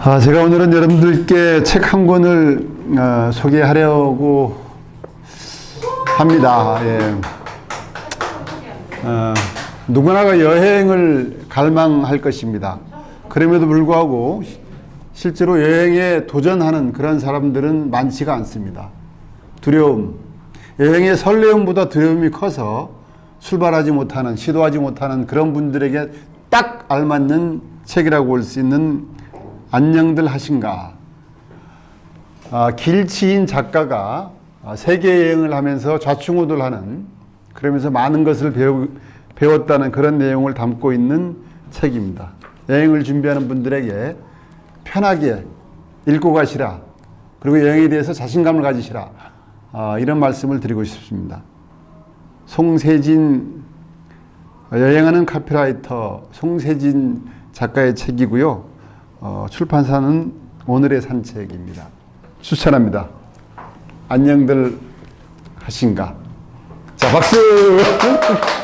아, 제가 오늘은 여러분들께 책 한 권을 어, 소개하려고 합니다. 예. 어, 누구나가 여행을 갈망할 것입니다. 그럼에도 불구하고 실제로 여행에 도전하는 그런 사람들은 많지가 않습니다. 두려움, 여행의 설레움보다 두려움이 커서 출발하지 못하는, 시도하지 못하는 그런 분들에게 딱 알맞는 책이라고 볼 수 있는 안녕들 하신가. 아, 길치인 작가가 아, 세계 여행을 하면서 좌충우돌하는 그러면서 많은 것을 배우, 배웠다는 그런 내용을 담고 있는 책입니다. 여행을 준비하는 분들에게 편하게 읽고 가시라. 그리고 여행에 대해서 자신감을 가지시라. 아, 이런 말씀을 드리고 싶습니다. 송세진 여행하는 카피라이터 송세진 작가의 책이고요. 어, 출판사는 오늘의 산책입니다. 추천합니다. 안녕들 하신가? 자, 박수!